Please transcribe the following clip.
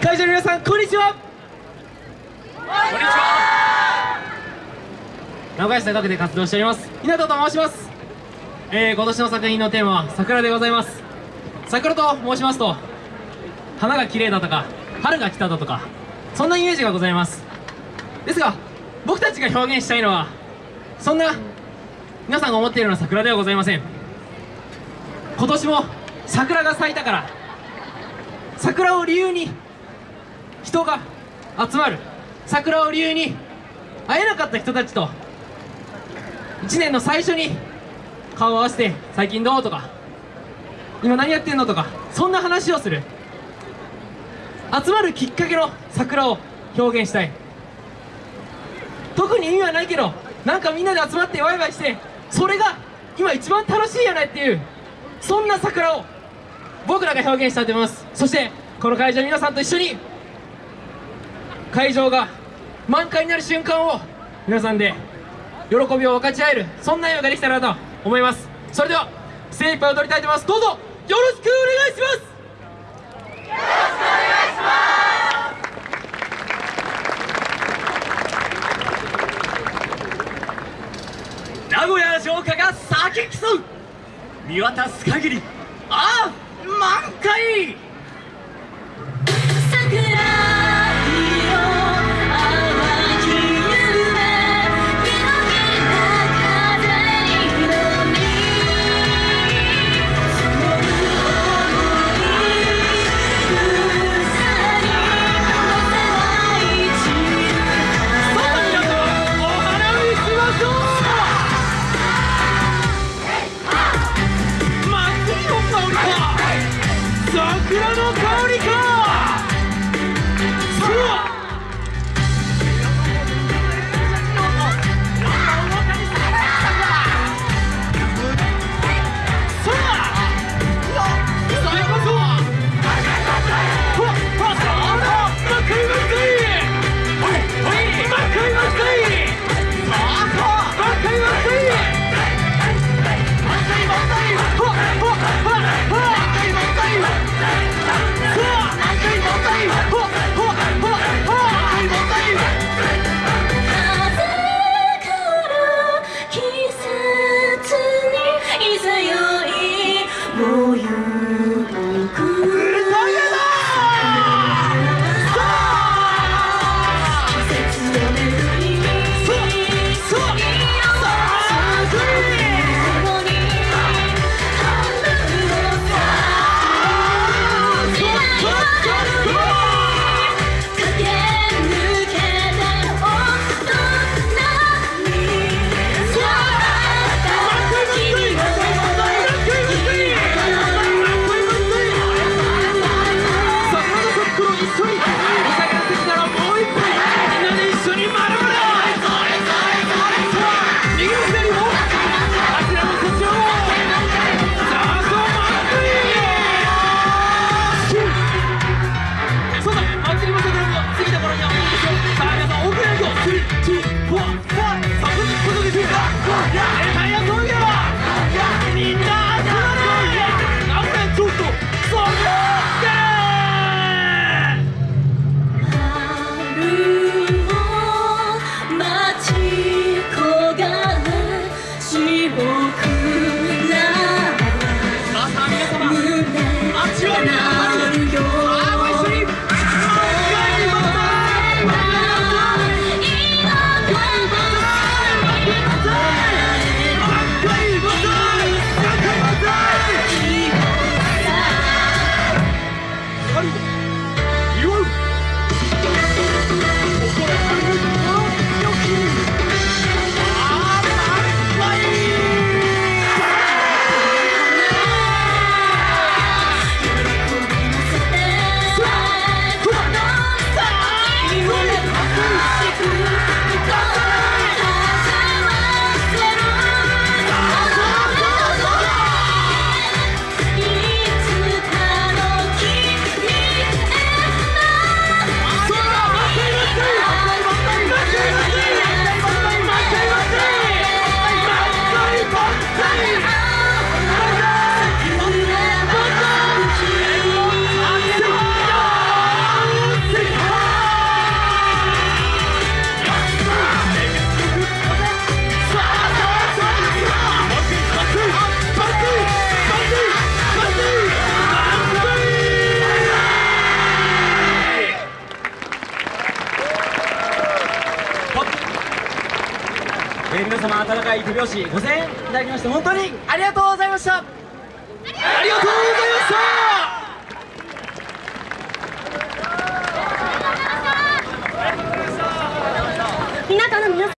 会場の皆さんこんにちは。こんにちは。名古屋市中区で活動しております日向と申します、えー、今年の作品のテーマは桜でございます。桜と申しますと花が綺麗だとか春が来ただとかそんなイメージがございます。ですが僕たちが表現したいのはそんな皆さんが思っているような桜ではございません。今年も桜が咲いたから桜を理由に人が集まる。桜を理由に会えなかった人たちと。1年の最初に顔を合わせて最近どうとか。今何やってんのとか。そんな話をする。集まるきっかけの桜を表現したい。特に意味はないけどなんかみんなで集まってワイワイしてそれが今一番楽しいよねっていうそんな桜を僕らが表現したいと思います。そしてこの会場の皆さんと一緒に会場が満開になる瞬間を皆さんで喜びを分かち合えるそんな夜ができたらなと思います。それでは精一杯踊りたいと思います。どうぞよろしくお願いします。よろしくお願いします。名古屋城下が咲き競う見渡す限りああ満開。桜 Cody, Cody! Ai! 皆様温かい手拍子ご声援いただきまして本当にありがとうございました。ありがとうございました